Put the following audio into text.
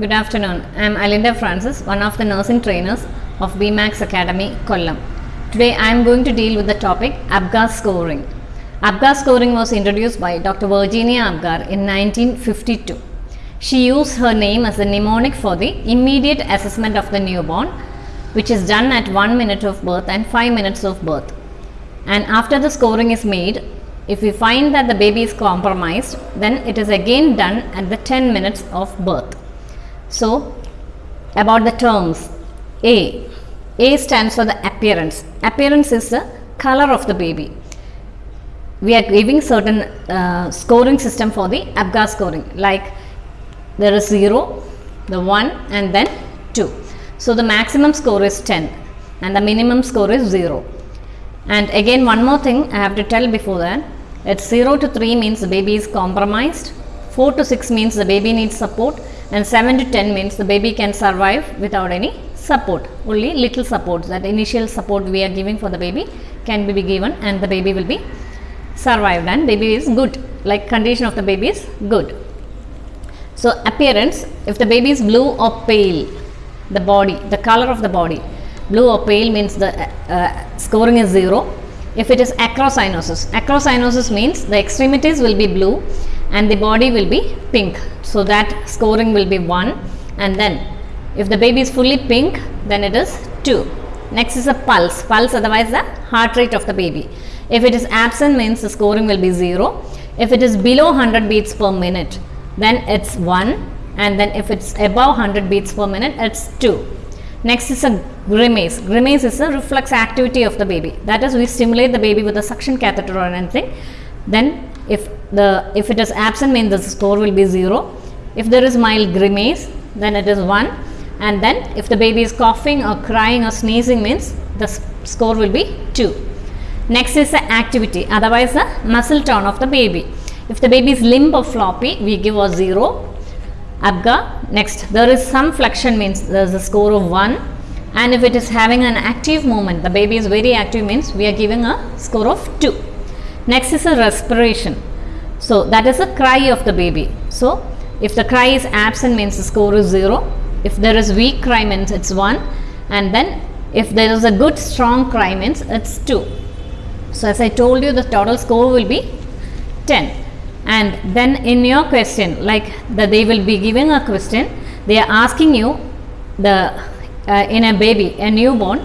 Good afternoon. I am Alinda Francis, one of the nursing trainers of BMAX Academy, Kollam. Today I am going to deal with the topic APGAR scoring. APGAR scoring was introduced by Dr. Virginia Apgar in 1952. She used her name as a mnemonic for the immediate assessment of the newborn, which is done at 1 minute of birth and 5 minutes of birth. And after the scoring is made, if we find that the baby is compromised, then it is again done at the 10 minutes of birth. So, about the terms A. A stands for the appearance. Appearance is the color of the baby. We are giving certain uh, scoring system for the APGAR scoring like there is 0, the 1 and then 2. So, the maximum score is 10 and the minimum score is 0. And again one more thing I have to tell before that it's 0 to 3 means the baby is compromised, 4 to 6 means the baby needs support and 7 to 10 means the baby can survive without any support, only little support that initial support we are giving for the baby can be given and the baby will be survived and baby is good. Like condition of the baby is good. So, appearance if the baby is blue or pale the body the color of the body blue or pale means the uh, uh, scoring is 0 if it is acrocyanosis acrocyanosis means the extremities will be blue and the body will be pink. So that scoring will be 1 and then if the baby is fully pink then it is 2 next is a pulse. Pulse otherwise the heart rate of the baby. If it is absent means the scoring will be 0 if it is below 100 beats per minute then it's 1 and then if it's above 100 beats per minute it's 2 next is a grimace. Grimace is a reflex activity of the baby. That is we stimulate the baby with a suction catheter or anything. Then if the if it is absent means the score will be 0 if there is mild grimace then it is 1 and then if the baby is coughing or crying or sneezing means the score will be 2 next is the activity otherwise the muscle tone of the baby. If the baby is limp or floppy we give a 0 abga next. There is some flexion means there is a score of 1 and if it is having an active movement the baby is very active means we are giving a score of 2 next is a respiration. So that is a cry of the baby. So if the cry is absent means the score is 0 if there is weak cry means it's 1 and then if there is a good strong cry means it's 2 so as i told you the total score will be 10 and then in your question like that they will be giving a question. They are asking you the uh, in a baby a newborn